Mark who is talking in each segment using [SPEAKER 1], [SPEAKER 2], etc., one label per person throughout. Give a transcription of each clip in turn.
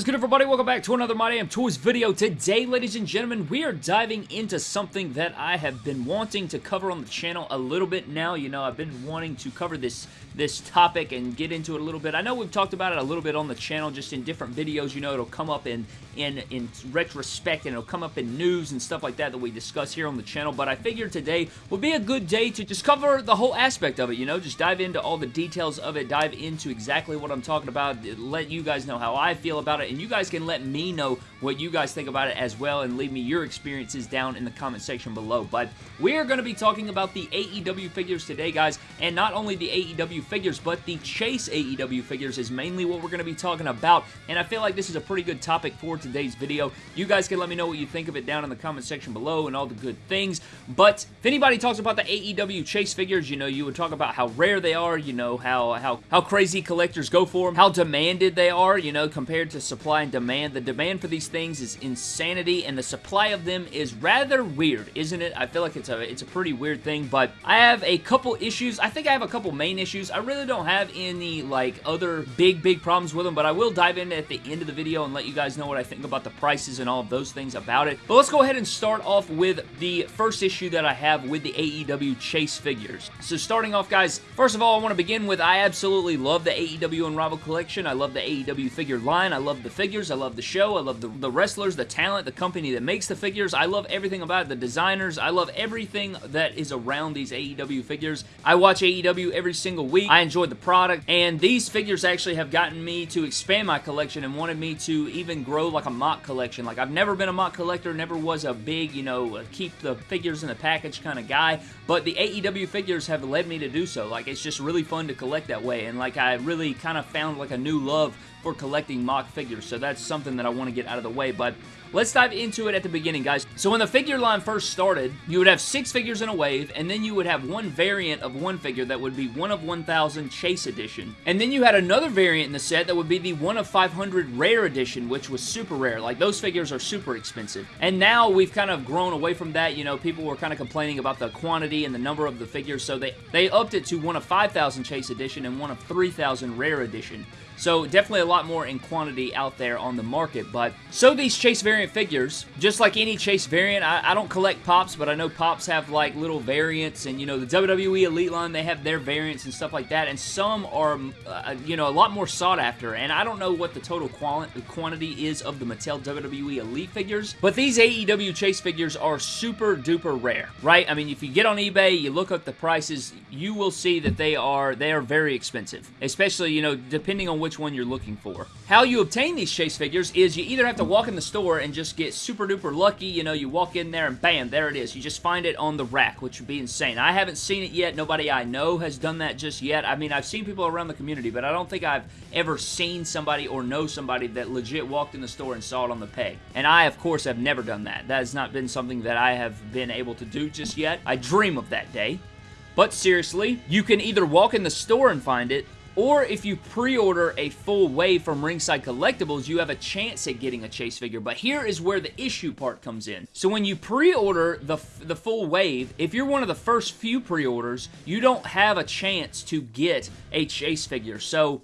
[SPEAKER 1] is good, everybody? Welcome back to another My Damn Toys video. Today, ladies and gentlemen, we are diving into something that I have been wanting to cover on the channel a little bit now. You know, I've been wanting to cover this this topic and get into it a little bit. I know we've talked about it a little bit on the channel, just in different videos. You know, it'll come up in, in, in retrospect and it'll come up in news and stuff like that that we discuss here on the channel, but I figured today would be a good day to just cover the whole aspect of it, you know, just dive into all the details of it, dive into exactly what I'm talking about, let you guys know how I feel about it, and you guys can let me know what you guys think about it as well and leave me your experiences down in the comment section below. But we are going to be talking about the AEW figures today, guys, and not only the AEW figures, but the Chase AEW figures is mainly what we're going to be talking about, and I feel like this is a pretty good topic for today's video. You guys can let me know what you think of it down in the comment section below and all the good things, but if anybody talks about the AEW Chase figures, you know, you would talk about how rare they are, you know, how, how, how crazy collectors go for them, how demanded they are, you know, compared to supply and demand. The demand for these things is insanity, and the supply of them is rather weird, isn't it? I feel like it's a it's a pretty weird thing, but I have a couple issues. I think I have a couple main issues. I really don't have any, like, other big, big problems with them, but I will dive in at the end of the video and let you guys know what I think about the prices and all of those things about it. But let's go ahead and start off with the first issue that I have with the AEW Chase figures. So starting off, guys, first of all, I want to begin with I absolutely love the AEW Unrivaled collection. I love the AEW figure line. I love the figures. I love the show. I love the, the wrestlers, the talent, the company that makes the figures. I love everything about it, the designers. I love everything that is around these AEW figures. I watch AEW every single week. I enjoy the product, and these figures actually have gotten me to expand my collection and wanted me to even grow like a mock collection. Like, I've never been a mock collector, never was a big, you know, keep the figures in the package kind of guy, but the AEW figures have led me to do so. Like, it's just really fun to collect that way, and like, I really kind of found like a new love for collecting mock figures, so that's something that I want to get out of the way, but Let's dive into it at the beginning, guys. So when the figure line first started, you would have six figures in a wave, and then you would have one variant of one figure that would be one of 1,000 Chase Edition. And then you had another variant in the set that would be the one of 500 Rare Edition, which was super rare. Like, those figures are super expensive. And now we've kind of grown away from that. You know, people were kind of complaining about the quantity and the number of the figures, so they, they upped it to one of 5,000 Chase Edition and one of 3,000 Rare Edition. So definitely a lot more in quantity out there on the market. But so these Chase variant figures, just like any Chase variant, I, I, don't collect Pops, but I know Pops have like little variants and you know the WWE Elite line, they have their variants and stuff like that. And some are, uh, you know, a lot more sought after. And I don't know what the total quantity is of the Mattel WWE Elite figures, but these AEW Chase figures are super duper rare, right? I mean, if you get on eBay, you look up the prices, you will see that they are, they are very expensive. Especially, you know, depending on which which one you're looking for. How you obtain these chase figures is you either have to walk in the store and just get super duper lucky, you know, you walk in there and bam, there it is. You just find it on the rack, which would be insane. I haven't seen it yet. Nobody I know has done that just yet. I mean, I've seen people around the community, but I don't think I've ever seen somebody or know somebody that legit walked in the store and saw it on the peg. And I, of course, have never done that. That has not been something that I have been able to do just yet. I dream of that day. But seriously, you can either walk in the store and find it, or if you pre-order a full wave from Ringside Collectibles, you have a chance at getting a Chase figure. But here is where the issue part comes in. So when you pre-order the, the full wave, if you're one of the first few pre-orders, you don't have a chance to get a Chase figure. So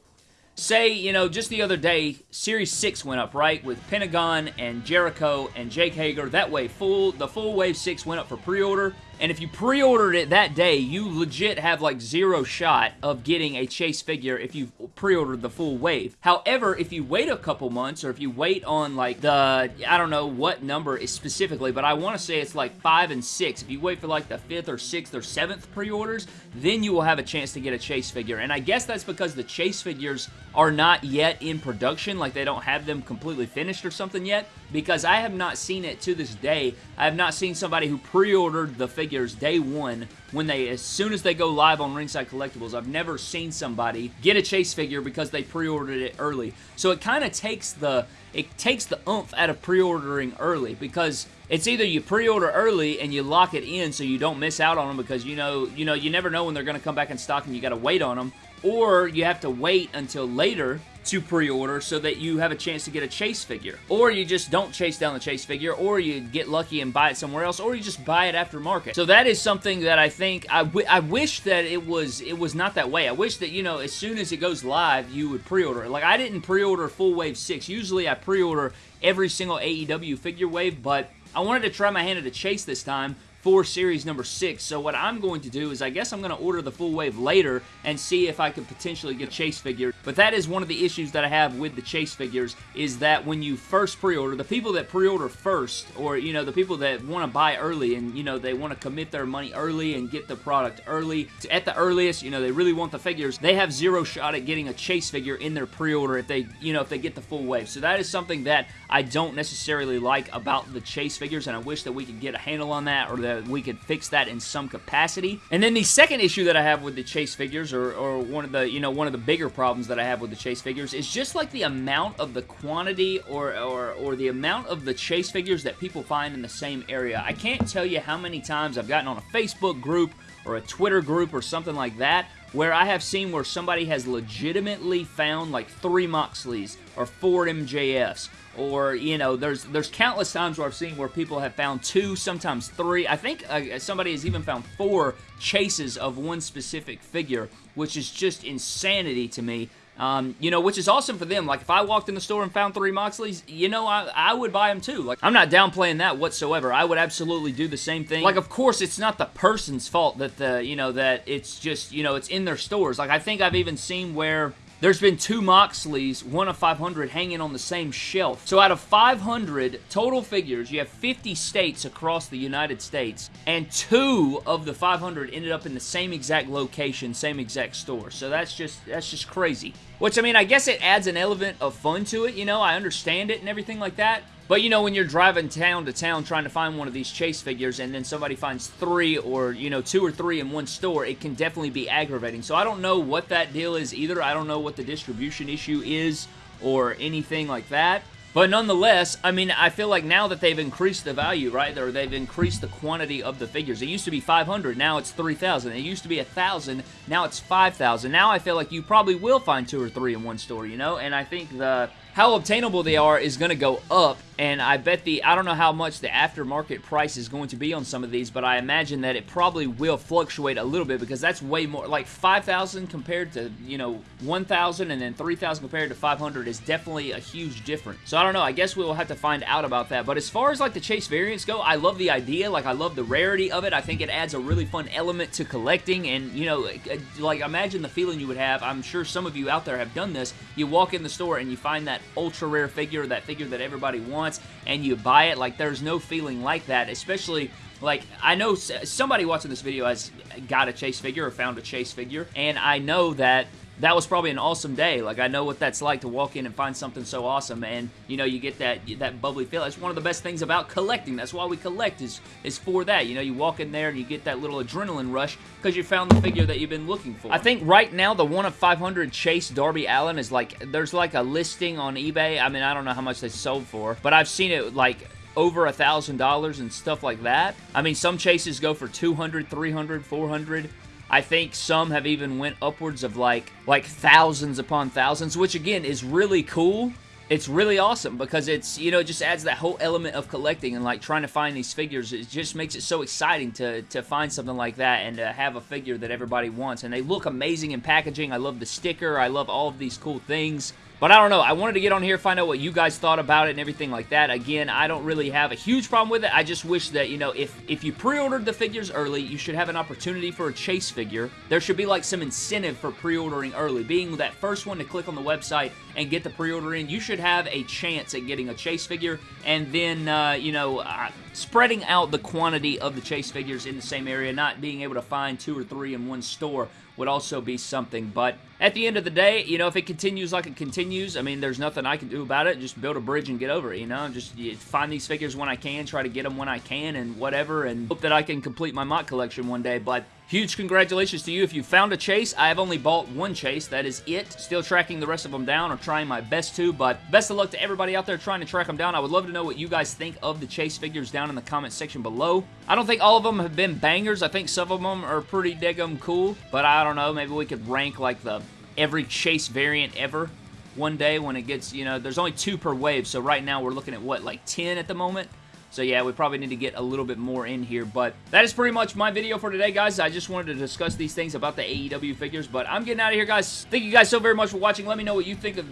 [SPEAKER 1] say, you know, just the other day, Series 6 went up, right? With Pentagon and Jericho and Jake Hager. That way, full the full Wave 6 went up for pre-order. And if you pre-ordered it that day, you legit have like zero shot of getting a Chase figure if you pre-ordered the full wave. However, if you wait a couple months or if you wait on like the, I don't know what number is specifically, but I want to say it's like 5 and 6. If you wait for like the 5th or 6th or 7th pre-orders, then you will have a chance to get a Chase figure. And I guess that's because the Chase figures are not yet in production, like they don't have them completely finished or something yet, because I have not seen it to this day. I have not seen somebody who pre-ordered the figure figures day one when they, as soon as they go live on Ringside Collectibles. I've never seen somebody get a Chase figure because they pre-ordered it early. So it kind of takes the, it takes the oomph out of pre-ordering early because it's either you pre-order early and you lock it in so you don't miss out on them because you know, you know, you never know when they're going to come back in stock and you got to wait on them, or you have to wait until later to pre-order so that you have a chance to get a chase figure. Or you just don't chase down the chase figure, or you get lucky and buy it somewhere else, or you just buy it after market. So that is something that I think, I, I wish that it was it was not that way. I wish that, you know, as soon as it goes live, you would pre-order it. Like, I didn't pre-order Full Wave 6. Usually I pre-order every single AEW figure wave, but I wanted to try my hand at a chase this time for series number six. So what I'm going to do is I guess I'm going to order the full wave later and see if I can potentially get a chase figure. But that is one of the issues that I have with the chase figures is that when you first pre-order, the people that pre-order first or, you know, the people that want to buy early and, you know, they want to commit their money early and get the product early at the earliest, you know, they really want the figures, they have zero shot at getting a chase figure in their pre-order if they, you know, if they get the full wave. So that is something that I don't necessarily like about the chase figures and I wish that we could get a handle on that or that we could fix that in some capacity. And then the second issue that I have with the chase figures, or, or one of the, you know, one of the bigger problems that I have with the chase figures is just like the amount of the quantity or, or, or the amount of the chase figures that people find in the same area. I can't tell you how many times I've gotten on a Facebook group or a Twitter group or something like that where I have seen where somebody has legitimately found like three Moxleys or four MJFs or you know there's there's countless times where I've seen where people have found two sometimes three. I think uh, somebody has even found four chases of one specific figure which is just insanity to me um, you know, which is awesome for them. Like, if I walked in the store and found three Moxleys, you know, I, I would buy them too. Like, I'm not downplaying that whatsoever. I would absolutely do the same thing. Like, of course, it's not the person's fault that the, you know, that it's just, you know, it's in their stores. Like, I think I've even seen where there's been two Moxleys, one of 500, hanging on the same shelf. So out of 500 total figures, you have 50 states across the United States, and two of the 500 ended up in the same exact location, same exact store. So that's just that's just crazy. Which, I mean, I guess it adds an element of fun to it, you know, I understand it and everything like that, but you know, when you're driving town to town trying to find one of these chase figures and then somebody finds three or, you know, two or three in one store, it can definitely be aggravating. So I don't know what that deal is either. I don't know what the distribution issue is or anything like that. But nonetheless, I mean, I feel like now that they've increased the value, right, or they've increased the quantity of the figures. It used to be 500, now it's 3,000. It used to be 1,000, now it's 5,000. Now I feel like you probably will find two or three in one store, you know? And I think the how obtainable they are is going to go up, and I bet the, I don't know how much the aftermarket price is going to be on some of these, but I imagine that it probably will fluctuate a little bit because that's way more, like 5,000 compared to, you know, 1,000 and then 3,000 compared to 500 is definitely a huge difference. So I don't know, I guess we'll have to find out about that, but as far as like the Chase variants go, I love the idea, like I love the rarity of it, I think it adds a really fun element to collecting, and you know, like imagine the feeling you would have, I'm sure some of you out there have done this, you walk in the store and you find that ultra rare figure, that figure that everybody wants, and you buy it, like there's no feeling like that, especially like, I know somebody watching this video has got a Chase figure or found a Chase figure, and I know that that was probably an awesome day. Like, I know what that's like to walk in and find something so awesome, and, you know, you get that that bubbly feel. That's one of the best things about collecting. That's why we collect, is, is for that. You know, you walk in there and you get that little adrenaline rush because you found the figure that you've been looking for. I think right now, the one of 500 Chase Darby Allin is like, there's like a listing on eBay. I mean, I don't know how much they sold for, but I've seen it like over a thousand dollars and stuff like that. I mean, some chases go for 200, 300, 400. I think some have even went upwards of like like thousands upon thousands, which again is really cool. It's really awesome because it's, you know, it just adds that whole element of collecting and like trying to find these figures. It just makes it so exciting to, to find something like that and to have a figure that everybody wants. And they look amazing in packaging. I love the sticker. I love all of these cool things. But I don't know. I wanted to get on here, find out what you guys thought about it and everything like that. Again, I don't really have a huge problem with it. I just wish that, you know, if, if you pre-ordered the figures early, you should have an opportunity for a chase figure. There should be like some incentive for pre-ordering early. Being that first one to click on the website and get the pre-order in, you should have a chance at getting a chase figure. And then, uh, you know, uh, spreading out the quantity of the chase figures in the same area, not being able to find two or three in one store would also be something. But at the end of the day, you know, if it continues like it continues, I mean, there's nothing I can do about it. Just build a bridge and get over it, you know? Just find these figures when I can, try to get them when I can, and whatever, and hope that I can complete my mock collection one day. But Huge congratulations to you if you found a chase. I have only bought one chase. That is it. Still tracking the rest of them down or trying my best to, but best of luck to everybody out there trying to track them down. I would love to know what you guys think of the chase figures down in the comment section below. I don't think all of them have been bangers. I think some of them are pretty daggum cool, but I don't know. Maybe we could rank like the every chase variant ever one day when it gets, you know, there's only two per wave, so right now we're looking at, what, like 10 at the moment? So yeah, we probably need to get a little bit more in here, but that is pretty much my video for today, guys. I just wanted to discuss these things about the AEW figures, but I'm getting out of here, guys. Thank you guys so very much for watching. Let me know what you think of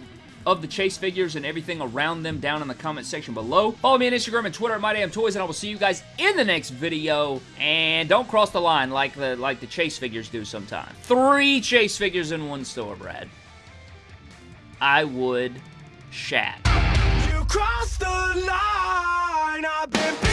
[SPEAKER 1] of the Chase figures and everything around them down in the comment section below. Follow me on Instagram and Twitter at MyDamnToys, and I will see you guys in the next video. And don't cross the line like the like the Chase figures do sometimes. Three Chase figures in one store, Brad. I would shat. You crossed the line, I've been